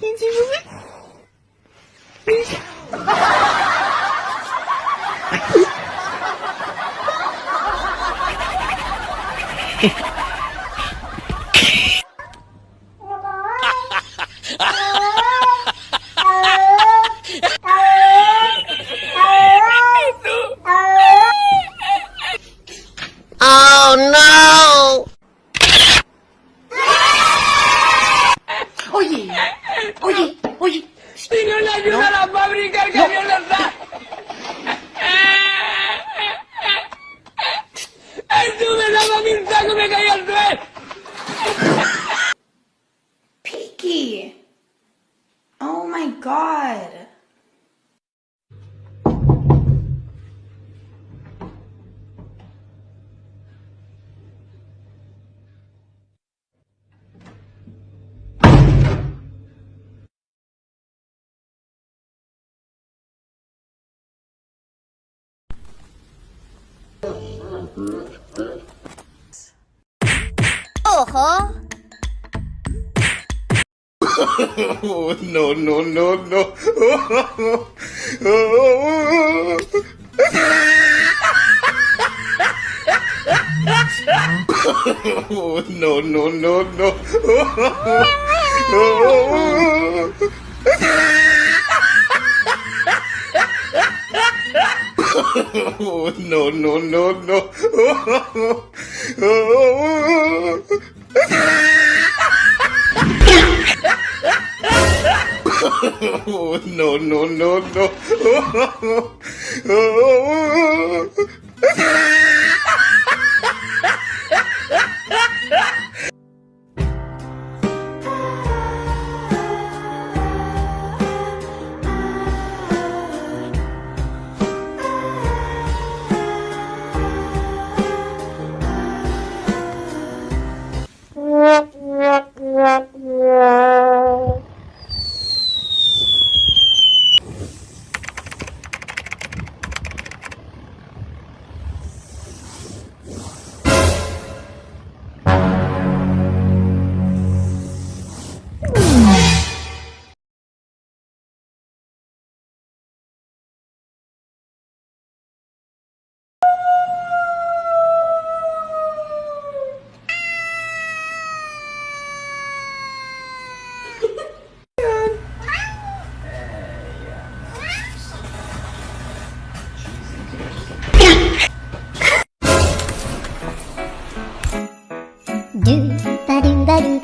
年轻就是你哈哈哈哈哈哈哈 Oye. Si no le ayudan no. a fabricar camionetas, ¡Ojo! Oh, no, no, no, no. Oh, no, no, no, no. no, no, no, no. No, no, no, no.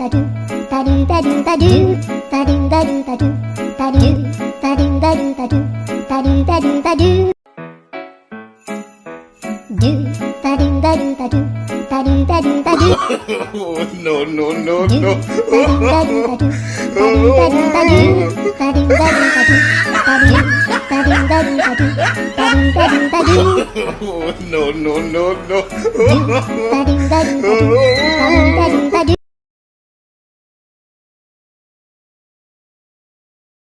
badu, badu badu badu, badu badu badu, badu badu badu badu, badu badu badu. Do badu badu badu, badu badu badu. No no no no. Badu badu badu, badu badu badu, badu badu badu, badu badu badu badu, badu badu badu. No no no no. Badu badu badu, badu badu badu.